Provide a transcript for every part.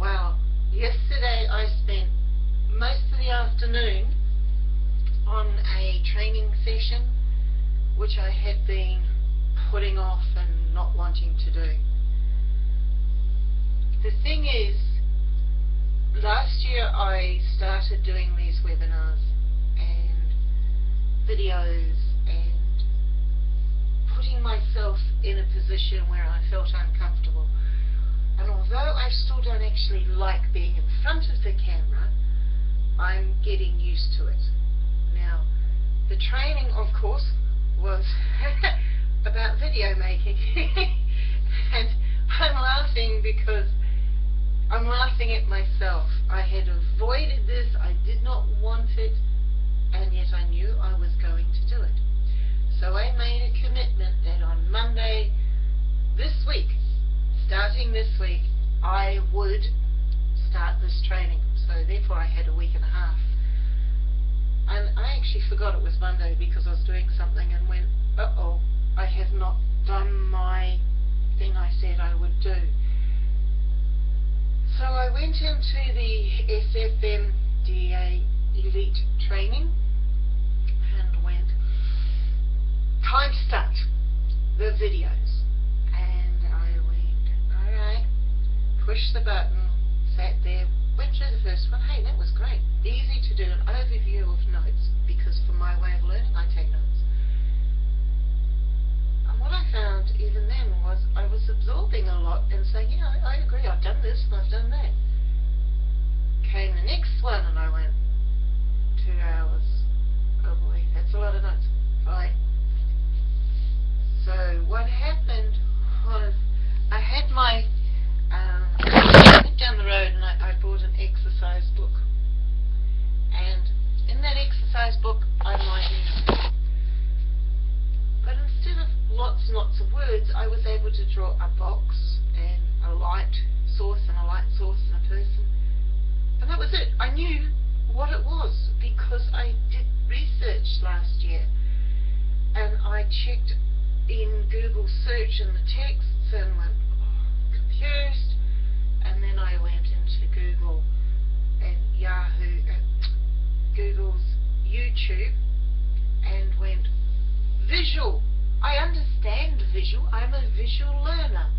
Well, yesterday I spent most of the afternoon on a training session which I had been putting off and not wanting to do. The thing is, last year I started doing these webinars and videos myself in a position where I felt uncomfortable. And although I still don't actually like being in front of the camera, I'm getting used to it. Now, the training, of course, was about video making. and I'm laughing because I'm laughing at myself. I had avoided this, I did not want it, and yet I knew I was going to do it. So I made a commitment that on Monday this week, this week, I would start this training. So therefore I had a week and a half. And I actually forgot it was Monday because I was doing something and went, uh-oh, I have not done my thing I said I would do. So I went into the SFMDA Elite training and went, time to start the videos. And I went, alright, pushed the button, sat there, went through the first one. Hey, that was great. Easy to do an overview of notes because for my way of learning, I take notes. And what I found even then was I was absorbing a lot and saying, yeah, I, I agree, I've done this and I've done that. Came the next one and I went, two hours. Oh boy, that's a lot of notes. Fine. So what happened was I had my, um, I went down the road and I, I bought an exercise book. And in that exercise book I'm writing but instead of lots and lots of words, I was able to draw a box and a light source and a light source and a person. And that was it. I knew what it was because I did research last year and I checked in Google search and the texts and went I understand visual. I'm a visual learner.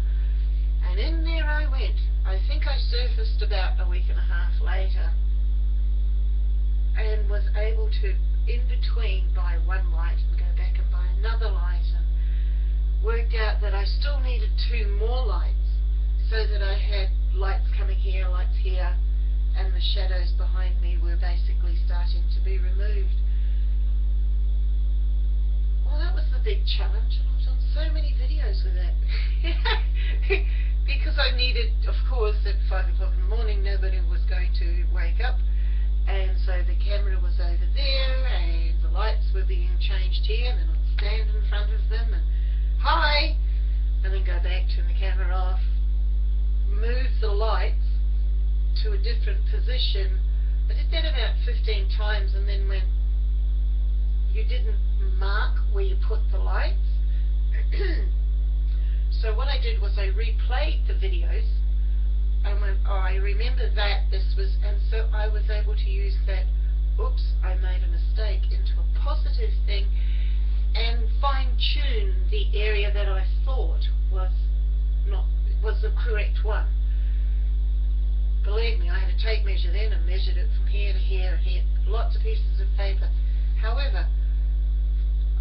And in there I went. I think I surfaced about a week and a half later and was able to, in between, buy one light and go back and buy another light and worked out that I still needed two more lights so that I had lights coming here, lights here, and the shadows behind me were basically starting to be removed. Well, that was the big challenge, and I've done so many videos with it. because I needed, of course, at 5 o'clock in the morning, nobody was going to wake up. And so the camera was over there, and the lights were being changed here, and then I'd stand in front of them, and hi! And then go back, turn the camera off, move the lights to a different position. I did that about 15 times, and then went, you didn't mark where you put the lights. so what I did was I replayed the videos and went, oh, I remember that this was, and so I was able to use that, oops, I made a mistake, into a positive thing and fine-tune the area that I thought was not, was the correct one. Believe me, I had a tape measure then and measured it from here to here and here, lots of pieces of paper. However,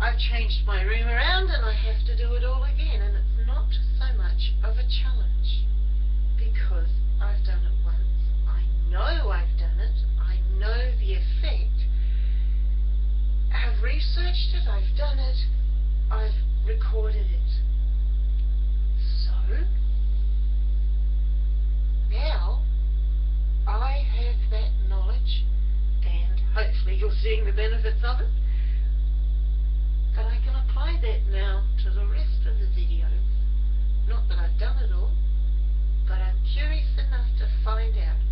I've changed my room around and I have to do it all again and it's not so much of a challenge because I've done it once. I know I've done it. I know the effect. I've researched it. I've done it. I've recorded it. So, now I have that knowledge and hopefully you're seeing the benefits of it apply that now to the rest of the videos. Not that I've done it all, but I'm curious enough to find out